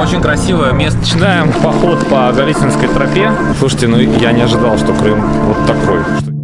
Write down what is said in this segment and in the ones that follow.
Очень красивое место. Начинаем поход по Голицынской тропе. Слушайте, ну я не ожидал, что Крым вот такой.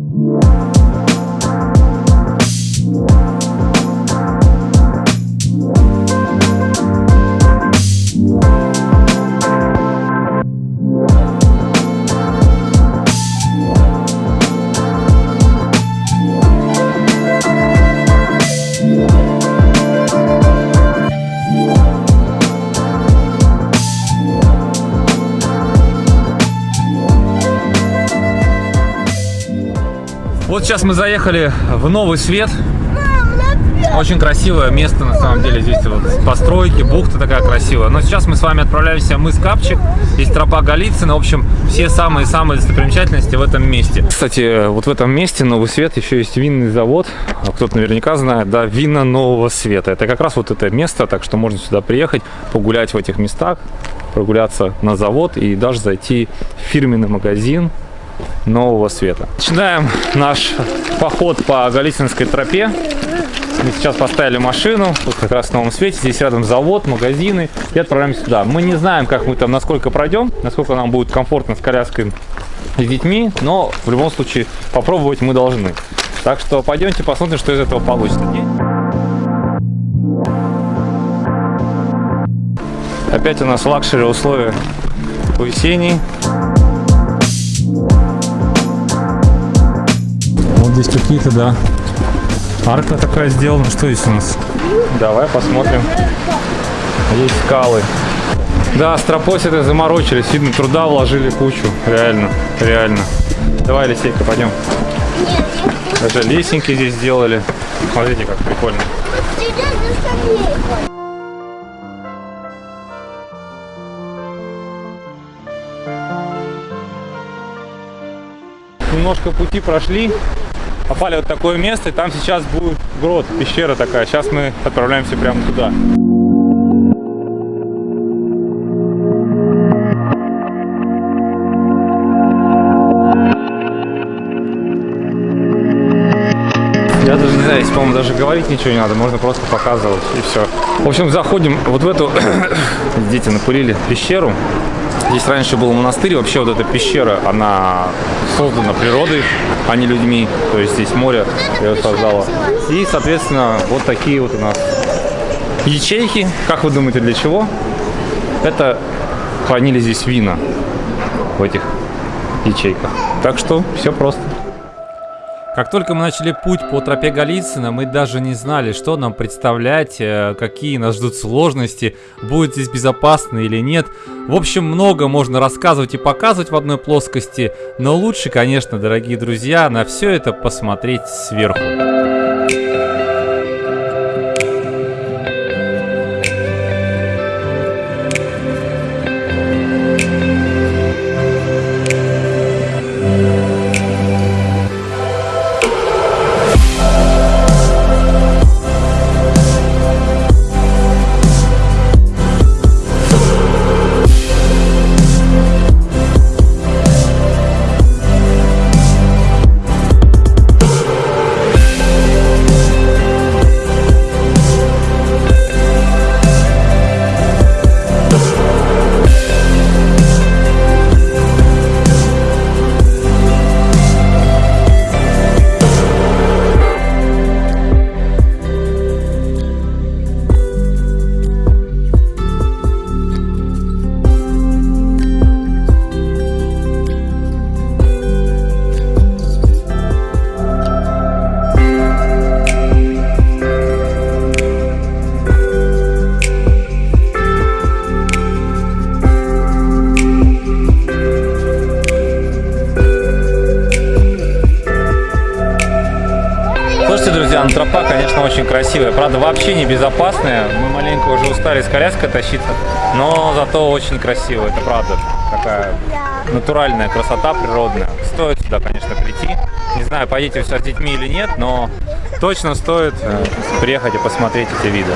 Вот сейчас мы заехали в Новый Свет. Очень красивое место, на самом деле. Здесь вот постройки, бухта такая красивая. Но сейчас мы с вами отправляемся в мыс Капчик. Здесь тропа Голицына. В общем, все самые-самые достопримечательности в этом месте. Кстати, вот в этом месте Новый Свет еще есть винный завод. Кто-то наверняка знает, да, вина Нового Света. Это как раз вот это место, так что можно сюда приехать, погулять в этих местах, прогуляться на завод и даже зайти в фирменный магазин нового света. Начинаем наш поход по Голицынской тропе. Мы сейчас поставили машину, тут как раз в новом свете, здесь рядом завод, магазины, и отправляемся сюда. Мы не знаем, как мы там, насколько пройдем, насколько нам будет комфортно с коляской с детьми, но в любом случае попробовать мы должны. Так что пойдемте посмотрим, что из этого получится. Опять у нас luxury условия по весенней. Здесь какие-то, да, арка такая сделана. Что здесь у нас? Давай посмотрим. Есть скалы. Да, стропось это заморочились. Видно, труда вложили кучу. Реально, реально. Давай, Лисейка, пойдем. Даже лесенки здесь сделали. Смотрите, как прикольно. Немножко пути прошли попали вот такое место, и там сейчас будет грот, пещера такая. Сейчас мы отправляемся прямо туда. Я даже не знаю, здесь, по-моему, даже говорить ничего не надо, можно просто показывать, и все. В общем, заходим вот в эту, дети напылили, пещеру. Здесь раньше был монастырь, вообще вот эта пещера, она создана природой, а не людьми. То есть здесь море ее создало. И, соответственно, вот такие вот у нас ячейки. Как вы думаете, для чего? Это хранили здесь вина в этих ячейках. Так что все просто. Как только мы начали путь по тропе Голицына, мы даже не знали, что нам представлять, э, какие нас ждут сложности, будет здесь безопасно или нет. В общем, много можно рассказывать и показывать в одной плоскости, но лучше, конечно, дорогие друзья, на все это посмотреть сверху. Тропа, конечно, очень красивая. Правда, вообще не безопасная. Мы маленько уже устали с коляской тащиться, но зато очень красиво. Это правда такая натуральная красота природная. Стоит сюда, конечно, прийти. Не знаю, поедете все с детьми или нет, но точно стоит э, приехать и посмотреть эти виды.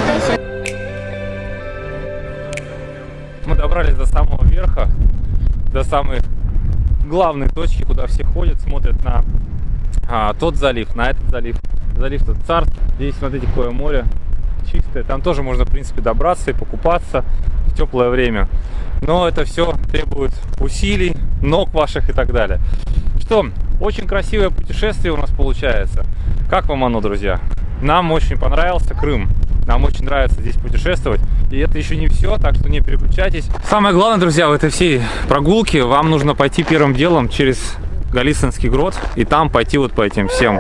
Мы добрались до самого верха, до самой главной точки, куда все ходят, смотрят на а, тот залив, на этот залив залив тут царств. Здесь, смотрите, какое море. чистая. Там тоже можно, в принципе, добраться и покупаться в теплое время. Но это все требует усилий, ног ваших и так далее. Что, очень красивое путешествие у нас получается. Как вам оно, друзья? Нам очень понравился Крым. Нам очень нравится здесь путешествовать. И это еще не все, так что не переключайтесь. Самое главное, друзья, в этой всей прогулке вам нужно пойти первым делом через Голицынский грот и там пойти вот по этим всем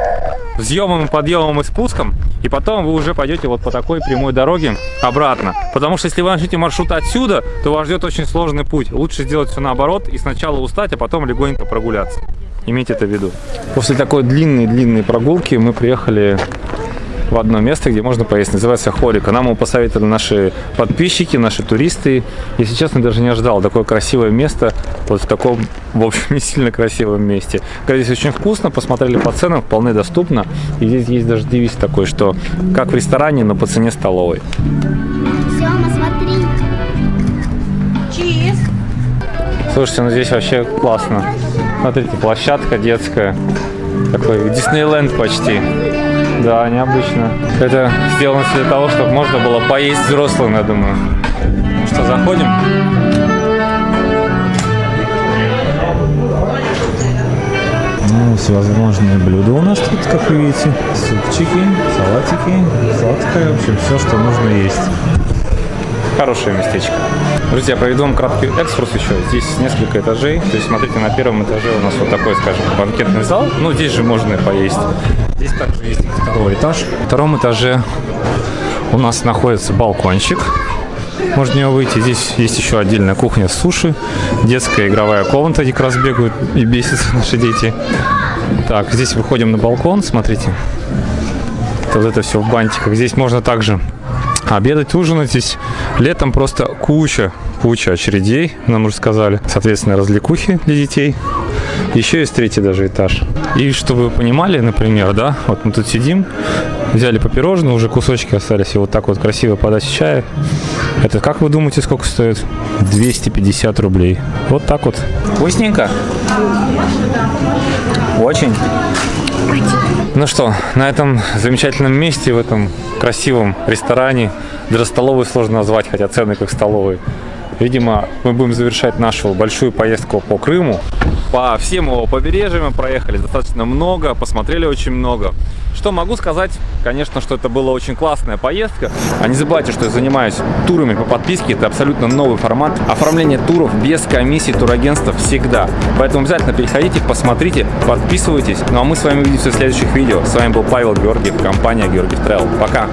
взъемам, подъемам и спускам. И потом вы уже пойдете вот по такой прямой дороге обратно. Потому что если вы начнете маршрут отсюда, то вас ждет очень сложный путь. Лучше сделать все наоборот и сначала устать, а потом легонько прогуляться. Имейте это в виду. После такой длинной-длинной прогулки мы приехали в одно место, где можно поесть. Называется Хорика. Нам его посоветовали наши подписчики, наши туристы. Если честно, даже не ожидал. Такое красивое место, вот в таком, в общем, не сильно красивом месте. Здесь очень вкусно, посмотрели по ценам, вполне доступно. И здесь есть даже девиз такой, что как в ресторане, но по цене столовой. Сема, смотри. Чиз. Слушайте, ну здесь вообще классно. Смотрите, площадка детская. Такой Диснейленд почти. Да, необычно. Это сделано для того, чтобы можно было поесть взрослым, я думаю. Ну что, заходим? Ну, всевозможные блюда у нас тут, как вы видите. Супчики, салатики, сладкое, в общем, все, что нужно есть. Хорошее местечко. Друзья, проведу вам краткий экскурс еще. Здесь несколько этажей. То есть, смотрите, на первом этаже у нас вот такой, скажем, банкетный зал. Ну, здесь же можно и поесть. Здесь также есть второй этаж. На втором этаже у нас находится балкончик. Можно в него выйти. Здесь есть еще отдельная кухня с суши. Детская игровая комната, где как раз бегают и бесятся наши дети. Так, здесь выходим на балкон, смотрите. Вот это все в бантиках. Здесь можно также обедать, ужинать. Здесь летом просто куча, куча очередей, нам уже сказали. Соответственно, развлекухи для детей. Еще есть третий даже этаж. И чтобы вы понимали, например, да, вот мы тут сидим, взяли по пирожному, уже кусочки остались, и вот так вот красиво подать чая. Это, как вы думаете, сколько стоит? 250 рублей. Вот так вот. Вкусненько? Очень. Ну что, на этом замечательном месте, в этом красивом ресторане, даже столовой сложно назвать, хотя цены как столовые. Видимо, мы будем завершать нашу большую поездку по Крыму. По всем его побережьям мы проехали достаточно много, посмотрели очень много. Что могу сказать? Конечно, что это была очень классная поездка. А не забывайте, что я занимаюсь турами по подписке. Это абсолютно новый формат. Оформление туров без комиссии турагентства всегда. Поэтому обязательно переходите, посмотрите, подписывайтесь. Ну а мы с вами увидимся в следующих видео. С вами был Павел Георгиев, компания Георгиев Travel. Пока!